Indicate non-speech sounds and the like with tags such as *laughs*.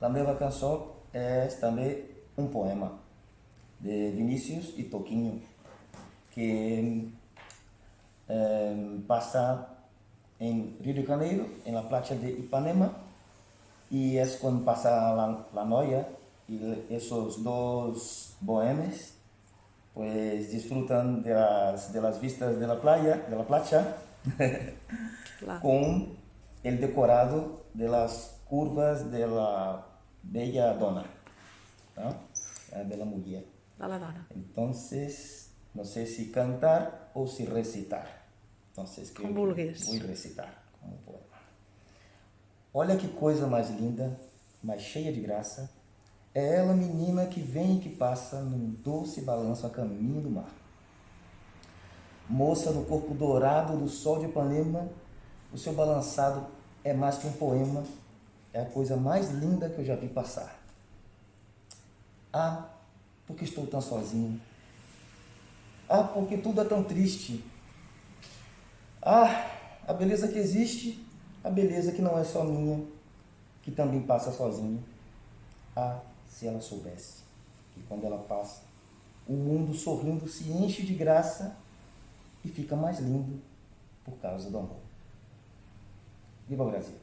A minha canção é também um poema de Vinícius e Toquinho, que é, passa em Rio de Janeiro, em la playa de Ipanema, e é quando passa la, la noia, e esses dois boêmios pues disfrutan de las, de las vistas de la playa, de la playa, *laughs* con el decorado de las curvas de la bella dona, ¿no? de la mujer. De la dona. Entonces, no sé si cantar o si recitar. Entonces, que Com vulguis. Vou recitar como poema. Olha que coisa mais linda, mais cheia de graça, é ela, menina, que vem e que passa num doce balanço a caminho do mar. Moça no corpo dourado do sol de Ipanema, o seu balançado é mais que um poema, é a coisa mais linda que eu já vi passar. Ah, porque estou tão sozinho. Ah, porque tudo é tão triste. Ah, a beleza que existe, a beleza que não é só minha, que também passa sozinha. Ah, se ela soubesse que quando ela passa, o mundo sorrindo se enche de graça e fica mais lindo por causa do amor. Viva o Brasil!